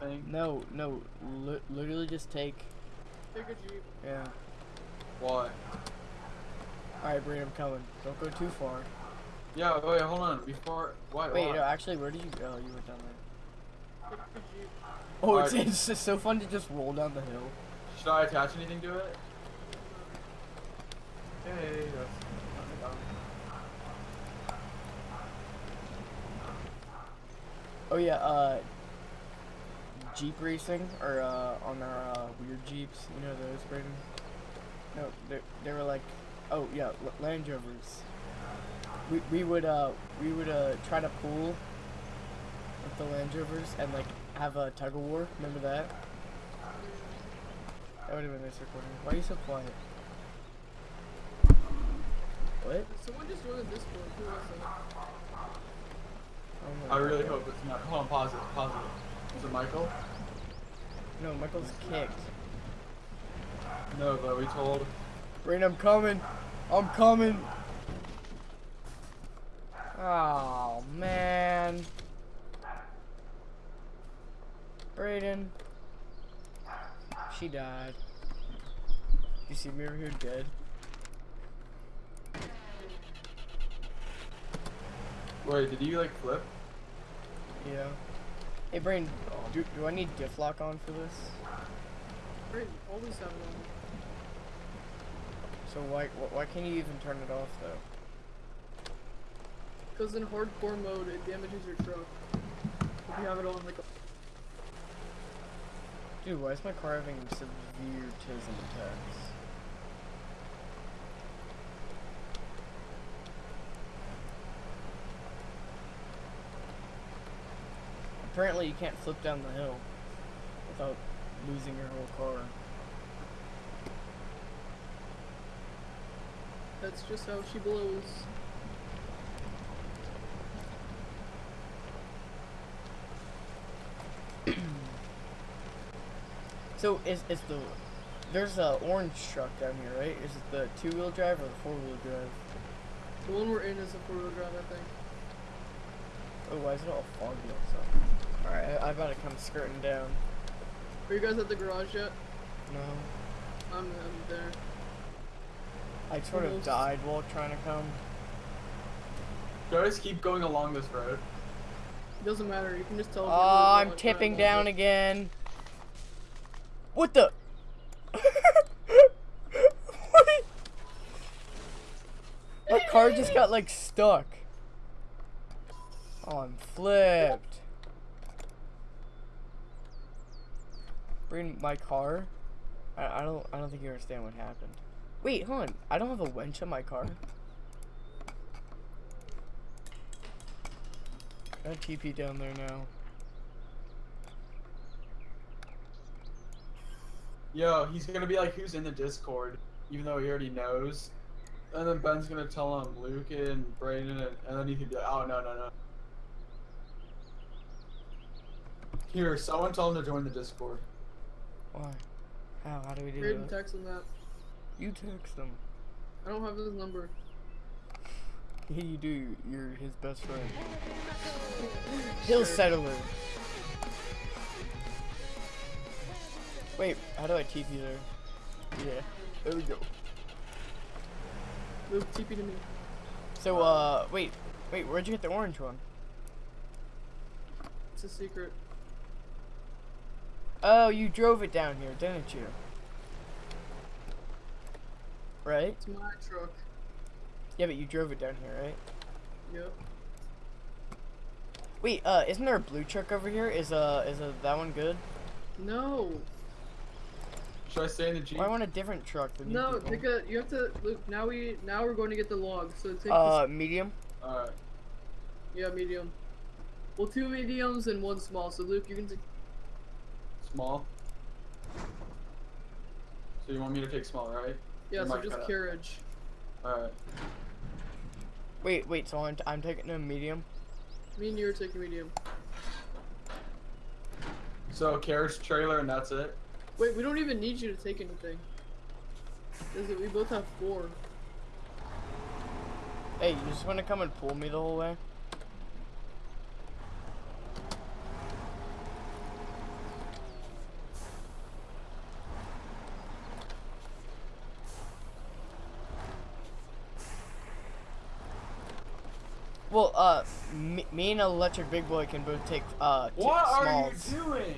thing? No, no, li literally just take. Take a jeep. Yeah. Why? Alright, Breen, I'm coming. Don't go too far. Yeah, wait, hold on. Before, why? Wait, why? no, actually, where did you go? You went down there. Take a. Oh, it's, Alright. it's just so fun to just roll down the hill. Should I attach anything to it? Hey, that's. Oh yeah, uh, Jeep racing, or uh, on our uh, weird Jeeps, you know those, Brayden? No, they, they were like, oh yeah, L- Land Rovers. We, we would uh we would uh try to pull with the Land Rovers and like have a tug of war. Remember that? That would have been nice recording. Why are you so quiet? What? Someone just joined the Discord. Who was it? Oh I really hope it's not. Hold on, pause it, pause it. Is it Michael? No, Michael's kicked. No, but we told. Rain, I'm coming. I'm coming. Oh man. Brayden. She died. You see me over here dead? Wait, did you like flip? Yeah. Hey Brain, do, do I need diff lock on for this? Always have it on. So why wh- why can't you even turn it off though? Because in hardcore mode, it damages your truck. If you have it on like a Dude, why is my car having severe tism attacks? Apparently you can't flip down the hill without losing your whole car. That's just how she blows. So is is the there's a orange truck down here, right? Is it the two wheel drive or the four wheel drive? The one we're in is a four-wheel drive, I think. Oh, why is it all foggy outside? Alright, I, I gotta come skirting down. Are you guys at the garage yet? No. I'm, I'm there. I sort of died while trying to come. Should I just keep going along this road? It Doesn't matter. You can just tell. Oh, I'm tipping down again. What the? what? My car just got like stuck. Oh, I'm flipped. Bring my car. I, I don't. I don't think you understand what happened. Wait, hold on. I don't have a winch on my car. I have TP down there now. Yo, he's gonna be like, who's in the Discord? Even though he already knows. And then Ben's gonna tell him Luke and Brayden, and, and then he could be like, oh, no, no, no. Here, someone tell him to join the Discord. Why? How? How do we do Braden that? text him that. You text him. I don't have his number. Yeah, you do. You're his best friend. Hill settler. Wait, how do I TP there? Yeah, there we go. Luke, TP to me. So, uh, wait, wait, where'd you get the orange one? It's a secret. Oh, you drove it down here, didn't you? Right? It's my truck. Yeah, but you drove it down here, right? Yep. Wait, uh, isn't there a blue truck over here? Is uh, is uh, that one good? No. Should I stay in the Jeep? Well, I want a different truck than you No, people. take a. You have to. Luke, now we. Now we're going to get the log. So take. Uh, medium. Alright. yeah, medium. Well, two mediums and one small. So Luke, you can take. Small. So you want me to take small, right? Yeah, so just carriage. Alright. Wait, wait. So I'm, t- I'm taking a medium. Me and you are taking medium. So carriage trailer and that's it? Wait, we don't even need you to take anything. Is it? We both have four. Hey, you just want to come and pull me the whole way? Well, uh, me, me and Electric Big Boy can both take uh t- What are you doing?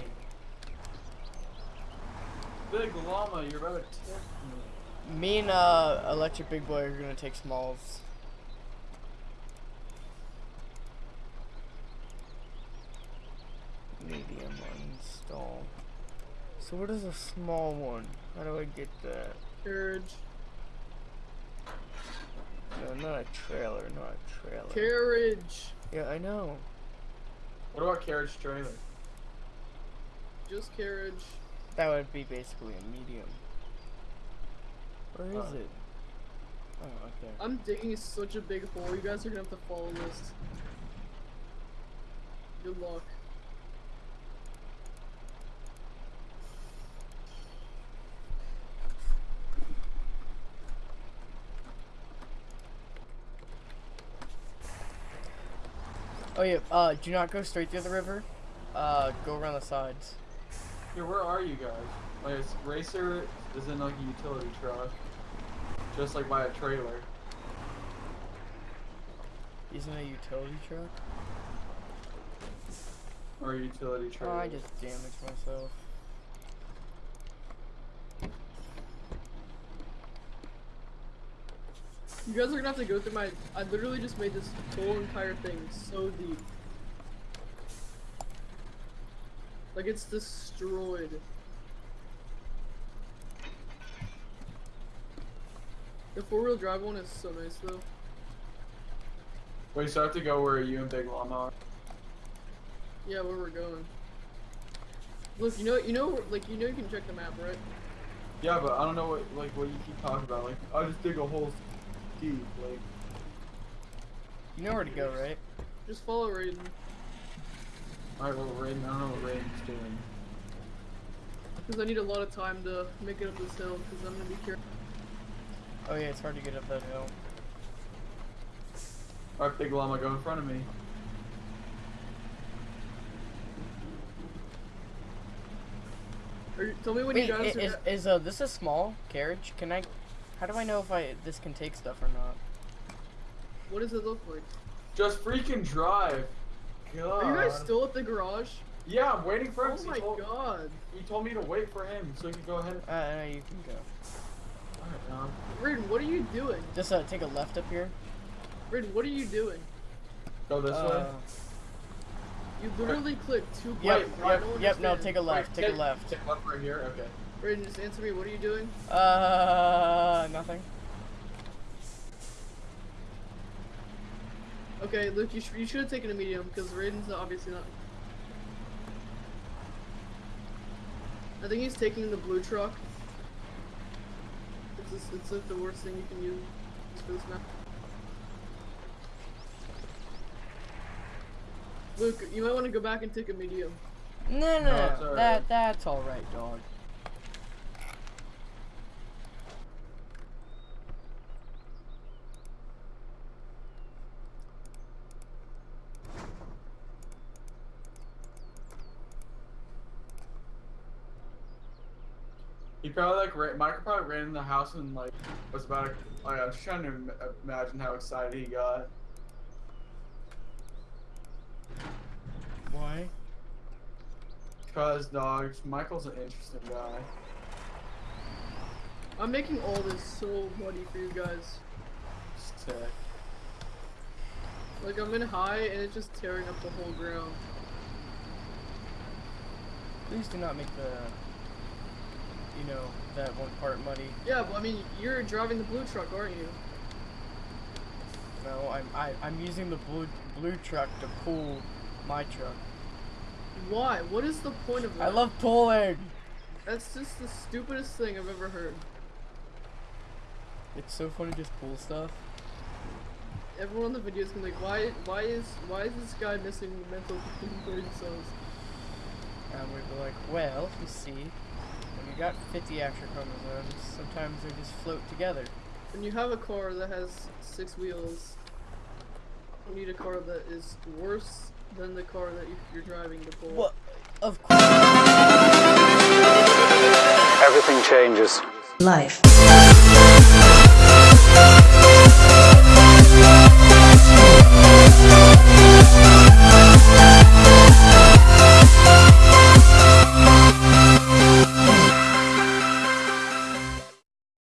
Big llama, you're about to tip me. Me and uh Electric Big Boy are gonna take smalls. Medium install. So what is a small one? How do I get that? Carriage. No, not a trailer, not a trailer. Carriage. yeah, I know. What about carriage trailer? Just carriage. That would be basically a medium. Where is Uh. it? Oh, right there. I'm digging such a big hole. You guys are gonna have to follow this. Good luck. Oh yeah, uh, do not go straight through the river. Uh, go around the sides. Yeah, where are you guys? Like, it's- Racer is in like a utility truck, just like by a trailer. Isn't a utility truck? Or a utility Oh. I just damaged myself. You guys are gonna have to go through my. I literally just made this whole entire thing so deep. Like it's destroyed. The four wheel drive one is so nice though. Wait, so I have to go where you and Big Llama are? Yeah, where we're going. Look, you know, you know, like you know, you can check the map, right? Yeah, but I don't know what like what you keep talking about. Like I just dig a hole deep. Like You know where to go, right? Just follow Raiden. alright, well Raiden, I don't know what Raiden's doing. Because I need a lot of time to make it up this hill, because I'm gonna be careful. Oh yeah, it's hard to get up that hill. Alright, Big Llama, go in front of me. Or, tell me when Wait, you i- guys are. is, is uh this a small carriage? Can I? How do I know if I this can take stuff or not? What does it look like? Just freaking drive. God. Are you guys still at the garage? Yeah, I'm waiting for him. Oh He my told- god. He told me to wait for him so he could go ahead. Uh, no, you can go. Alright, um, Raiden, what are you doing? Just uh, take a left up here. Raiden, what are you doing? go this Uh, way. You literally clicked two Yep, buttons. I yep, yep. No, take a left. Wait, Take a left. Take left right here. Okay. Raiden, just answer me. What are you doing? Uh, Okay, Luke, you, sh- you should have taken a medium because Raiden's obviously not. I think he's taking the blue truck. It's, just, it's like the worst thing you can use for this map. Luke, you might want to go back and take a medium. No, no, No, no. it's alright. That that's all right, dog. He probably like ran, Michael probably ran in the house and like was about to, like I was trying to imagine how excited he got. Why? Cause dogs, Michael's an interesting guy. I'm making all this so muddy for you guys. Sick. Like I'm in high and it's just tearing up the whole ground. Please do not make the, you know, that one part muddy. Yeah, but I mean, you're driving the blue truck, aren't you? No, I'm I, I'm using the blue blue truck to pull my truck. Why? What is the point of that? I love pulling. That's just the stupidest thing I've ever heard. It's so fun to just pull stuff. Everyone on the video is gonna be like, why, why is, why is this guy missing mental brain cells? And we'd be like, well, you see, got 50 extra chromosomes, sometimes they just float together. When you have a car that has six wheels, you need a car that is worse than the car that you- you're driving to pull. Well, of course. Everything changes. Life.